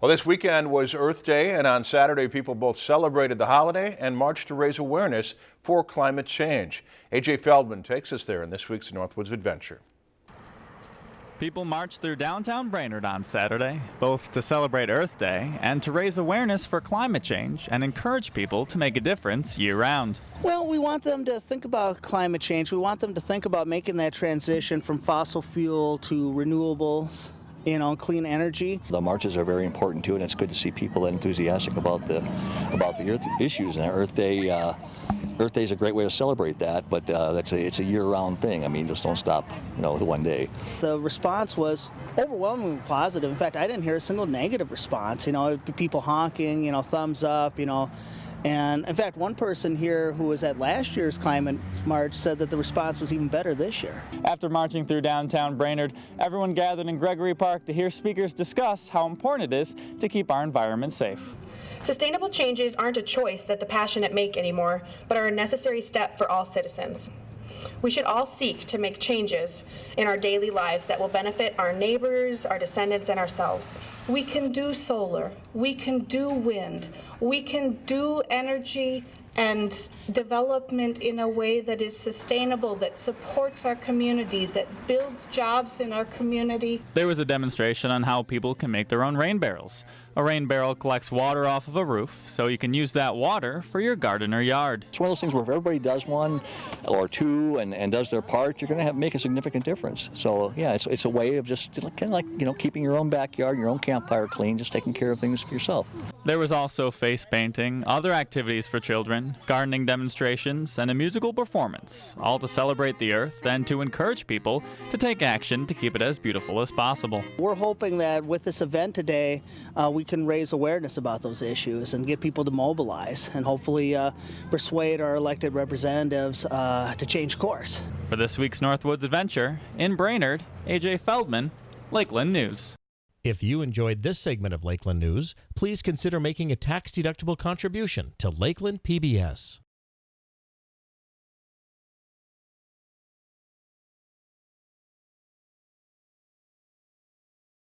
Well, this weekend was Earth Day, and on Saturday, people both celebrated the holiday and marched to raise awareness for climate change. AJ Feldman takes us there in this week's Northwoods Adventure. People marched through downtown Brainerd on Saturday, both to celebrate Earth Day and to raise awareness for climate change and encourage people to make a difference year round. Well, we want them to think about climate change. We want them to think about making that transition from fossil fuel to renewables you on clean energy. The marches are very important too, and it's good to see people enthusiastic about the about the Earth issues. And Earth Day, uh, Earth Day is a great way to celebrate that, but uh, that's a, it's a year-round thing. I mean, just don't stop, you know, with one day. The response was overwhelmingly positive. In fact, I didn't hear a single negative response. You know, people honking, you know, thumbs up, you know. And in fact, one person here who was at last year's climate march said that the response was even better this year. After marching through downtown Brainerd, everyone gathered in Gregory Park to hear speakers discuss how important it is to keep our environment safe. Sustainable changes aren't a choice that the passionate make anymore, but are a necessary step for all citizens. We should all seek to make changes in our daily lives that will benefit our neighbors, our descendants, and ourselves. We can do solar, we can do wind, we can do energy and development in a way that is sustainable, that supports our community, that builds jobs in our community. There was a demonstration on how people can make their own rain barrels. A rain barrel collects water off of a roof, so you can use that water for your garden or yard. It's one of those things where if everybody does one or two and, and does their part, you're going to have make a significant difference. So yeah, it's, it's a way of just kind of like, you know, keeping your own backyard, your own campfire clean, just taking care of things for yourself. There was also face painting, other activities for children, gardening demonstrations, and a musical performance, all to celebrate the earth and to encourage people to take action to keep it as beautiful as possible. We're hoping that with this event today, uh, we can raise awareness about those issues and get people to mobilize and hopefully uh, persuade our elected representatives uh, to change course. For this week's Northwoods Adventure, in Brainerd, AJ Feldman, Lakeland News. If you enjoyed this segment of Lakeland News, please consider making a tax-deductible contribution to Lakeland PBS.